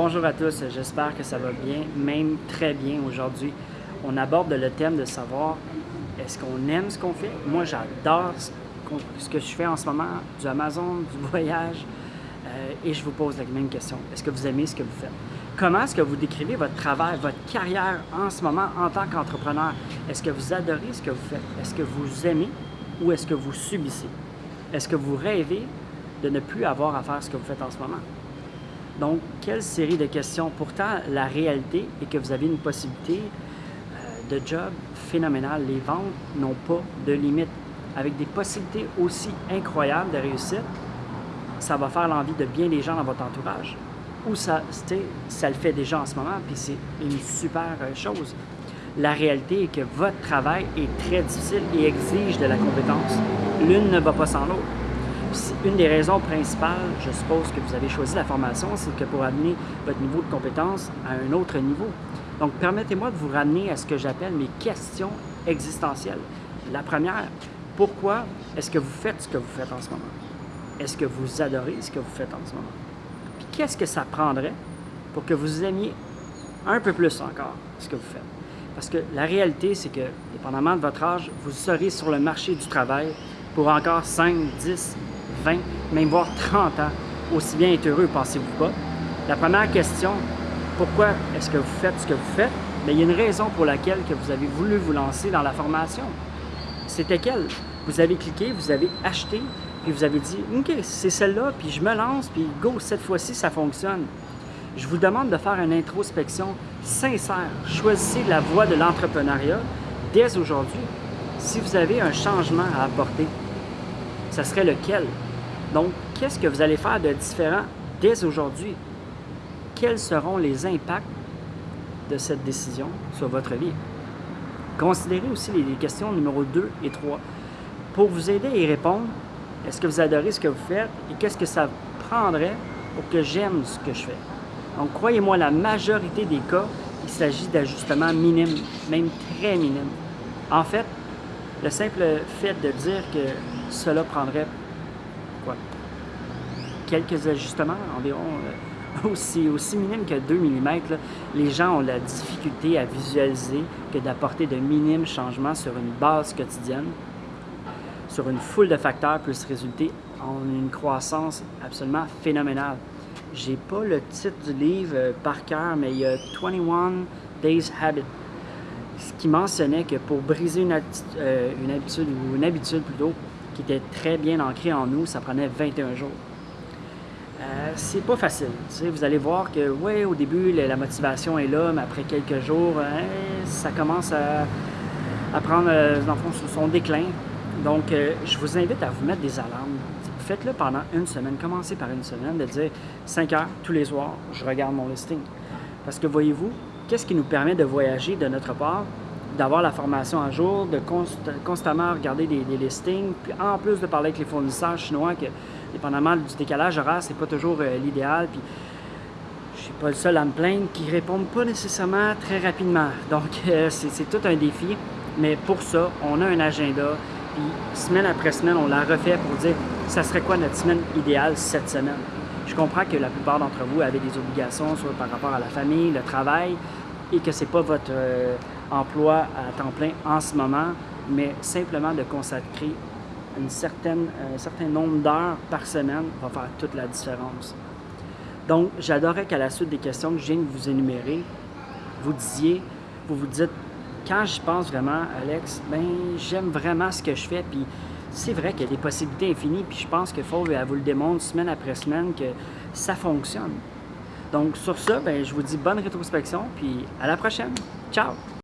Bonjour à tous, j'espère que ça va bien, même très bien aujourd'hui. On aborde le thème de savoir est-ce qu'on aime ce qu'on fait? Moi, j'adore ce que je fais en ce moment, du Amazon, du voyage, euh, et je vous pose la même question. Est-ce que vous aimez ce que vous faites? Comment est-ce que vous décrivez votre travail, votre carrière en ce moment en tant qu'entrepreneur? Est-ce que vous adorez ce que vous faites? Est-ce que vous aimez ou est-ce que vous subissez? Est-ce que vous rêvez de ne plus avoir à faire ce que vous faites en ce moment? Donc, quelle série de questions? Pourtant, la réalité est que vous avez une possibilité euh, de job phénoménale. Les ventes n'ont pas de limite. Avec des possibilités aussi incroyables de réussite, ça va faire l'envie de bien des gens dans votre entourage. Ou ça, ça le fait déjà en ce moment, puis c'est une super euh, chose. La réalité est que votre travail est très difficile et exige de la compétence. L'une ne va pas sans l'autre. Une des raisons principales, je suppose, que vous avez choisi la formation, c'est que pour amener votre niveau de compétence à un autre niveau. Donc, permettez-moi de vous ramener à ce que j'appelle mes questions existentielles. La première, pourquoi est-ce que vous faites ce que vous faites en ce moment? Est-ce que vous adorez ce que vous faites en ce moment? Puis qu'est-ce que ça prendrait pour que vous aimiez un peu plus encore ce que vous faites? Parce que la réalité, c'est que, dépendamment de votre âge, vous serez sur le marché du travail pour encore 5, 10, 20, même voire 30 ans. Aussi bien être heureux, pensez-vous pas? La première question, pourquoi est-ce que vous faites ce que vous faites? Bien, il y a une raison pour laquelle que vous avez voulu vous lancer dans la formation. C'était quelle? Vous avez cliqué, vous avez acheté, puis vous avez dit, OK, c'est celle-là, puis je me lance, puis go, cette fois-ci, ça fonctionne. Je vous demande de faire une introspection sincère. Choisissez la voie de l'entrepreneuriat dès aujourd'hui. Si vous avez un changement à apporter, ça serait lequel? Donc, qu'est-ce que vous allez faire de différent dès aujourd'hui? Quels seront les impacts de cette décision sur votre vie? Considérez aussi les questions numéro 2 et 3. Pour vous aider à y répondre, est-ce que vous adorez ce que vous faites et qu'est-ce que ça prendrait pour que j'aime ce que je fais? Donc, croyez-moi, la majorité des cas, il s'agit d'ajustements minimes, même très minimes. En fait, le simple fait de dire que cela prendrait? Quelques ajustements, environ euh, aussi, aussi minimes que 2 mm, les gens ont la difficulté à visualiser que d'apporter de minimes changements sur une base quotidienne, sur une foule de facteurs, peut se résulter en une croissance absolument phénoménale. J'ai pas le titre du livre euh, par cœur, mais il y a 21 Days Habit qui mentionnait que pour briser euh, une, habitude, ou une habitude plutôt, qui était très bien ancrée en nous, ça prenait 21 jours. Euh, c'est pas facile. vous allez voir que, oui, au début, la, motivation est là, mais après quelques jours, hein, ça commence à, prendre, euh, son déclin. Donc, euh, je vous invite à vous mettre des alarmes. Faites-le pendant une semaine. Commencez par une semaine de dire 5 heures tous les soirs, je regarde mon listing. Parce que voyez-vous, qu'est-ce qui nous permet de voyager de notre part, d'avoir la formation à jour, de constamment regarder des, listings, puis en plus de parler avec les fournisseurs chinois, que dépendamment du décalage horaire, c'est pas toujours euh, l'idéal, puis je suis pas le seul à me plaindre, qui répondent pas nécessairement très rapidement. Donc, euh, c'est tout un défi, mais pour ça, on a un agenda, puis semaine après semaine, on la refait pour dire, ça serait quoi notre semaine idéale cette semaine? Je comprends que la plupart d'entre vous avez des obligations, soit par rapport à la famille, le travail, et que ce n'est pas votre euh, emploi à temps plein en ce moment, mais simplement de consacrer une certaine, un certain nombre d'heures par semaine va faire toute la différence. Donc, j'adorerais qu'à la suite des questions que je viens de vous énumérer, vous disiez, vous vous dites, quand j'y pense vraiment, Alex, ben j'aime vraiment ce que je fais, puis c'est vrai qu'il y a des possibilités infinies, puis je pense que Fauve, elle vous le démontre semaine après semaine que ça fonctionne. Donc sur ça, ben, je vous dis bonne rétrospection, puis à la prochaine. Ciao!